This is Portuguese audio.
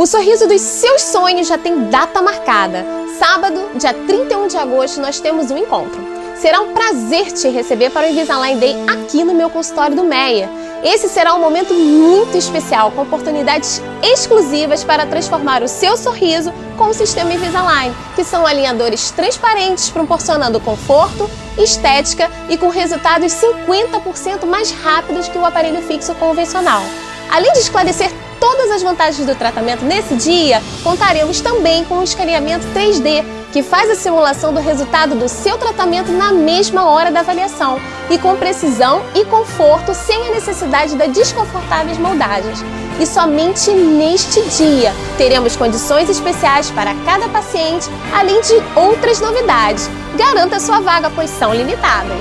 O sorriso dos seus sonhos já tem data marcada. Sábado, dia 31 de agosto, nós temos um encontro. Será um prazer te receber para o Invisalign Day aqui no meu consultório do Meia. Esse será um momento muito especial, com oportunidades exclusivas para transformar o seu sorriso com o sistema Invisalign, que são alinhadores transparentes, proporcionando conforto, estética e com resultados 50% mais rápidos que o aparelho fixo convencional. Além de esclarecer todas as vantagens do tratamento nesse dia, contaremos também com o escaneamento 3D, que faz a simulação do resultado do seu tratamento na mesma hora da avaliação e com precisão e conforto sem a necessidade das desconfortáveis moldagens. E somente neste dia teremos condições especiais para cada paciente, além de outras novidades. Garanta sua vaga, pois são limitadas.